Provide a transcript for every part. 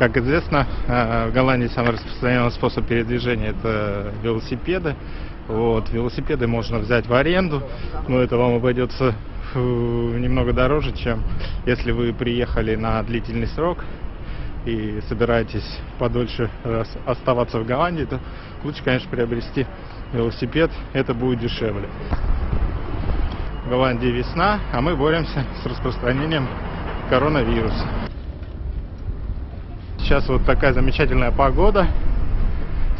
Как известно, э, в Голландии самый распространенный способ передвижения это велосипеды. Вот, велосипеды можно взять в аренду, но это вам обойдется немного дороже, чем если вы приехали на длительный срок и собираетесь подольше оставаться в Голландии, то лучше, конечно, приобрести велосипед, это будет дешевле. В Голландии весна, а мы боремся с распространением коронавируса. Сейчас вот такая замечательная погода.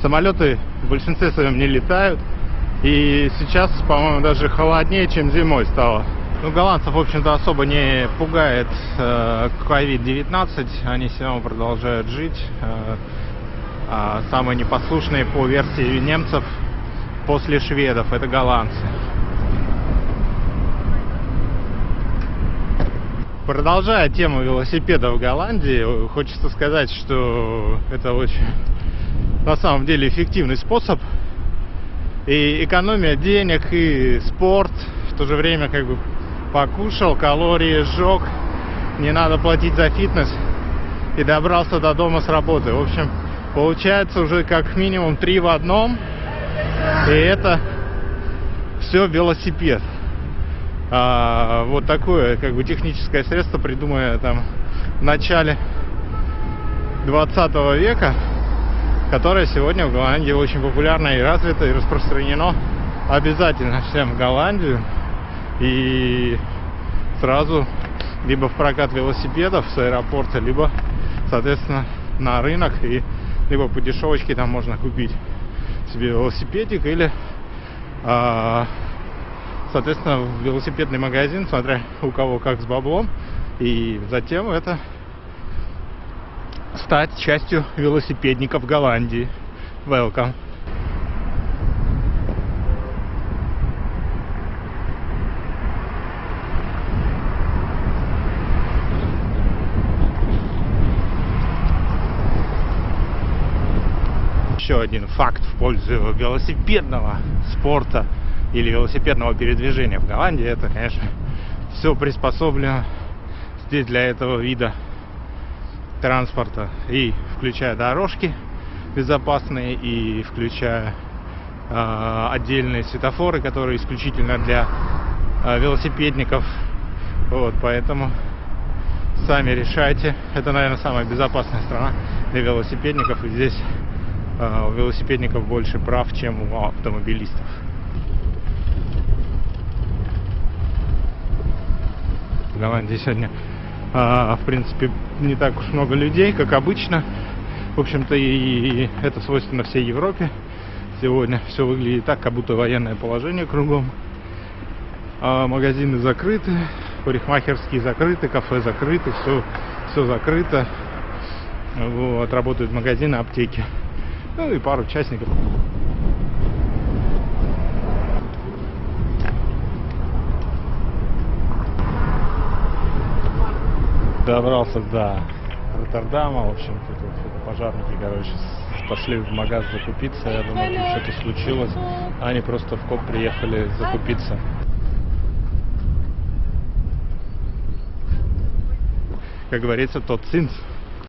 Самолеты в большинстве своем не летают. И сейчас, по-моему, даже холоднее, чем зимой стало. Ну, голландцев, в общем-то, особо не пугает э, COVID-19. Они все равно продолжают жить. Э, а самые непослушные по версии немцев после шведов это голландцы. Продолжая тему велосипеда в Голландии, хочется сказать, что это очень на самом деле эффективный способ. И экономия денег, и спорт, в то же время как бы покушал, калории сжег, не надо платить за фитнес и добрался до дома с работы. В общем, получается уже как минимум три в одном. И это все велосипед а, вот такое как бы техническое средство придуманное там в начале 20 века которое сегодня в Голландии очень популярно и развито и распространено. Обязательно всем в Голландию. И сразу либо в прокат велосипедов с аэропорта либо соответственно на рынок и либо по дешевочке там можно купить себе велосипедик или а, соответственно, в велосипедный магазин, смотря у кого как с баблом. И затем это стать частью велосипедников Голландии. Welcome. Еще один факт в пользу велосипедного спорта – или велосипедного передвижения в Голландии, это, конечно, все приспособлено здесь для этого вида транспорта. И включая дорожки безопасные, и включая э, отдельные светофоры, которые исключительно для э, велосипедников. Вот, поэтому сами решайте. Это, наверное, самая безопасная страна для велосипедников. И здесь э, у велосипедников больше прав, чем у автомобилистов. Голландии сегодня, а, в принципе, не так уж много людей, как обычно. В общем-то, и это свойственно всей Европе. Сегодня все выглядит так, как будто военное положение кругом. А магазины закрыты, парикмахерские закрыты, кафе закрыты, все, все закрыто. Вот, работают магазины, аптеки. Ну и пару участников. Добрался до Роттердама. В общем, тут вот, пожарники, короче, пошли в магаз закупиться. Я думаю, тут что-то случилось. Они просто в коп приехали закупиться. Как говорится, тот цинц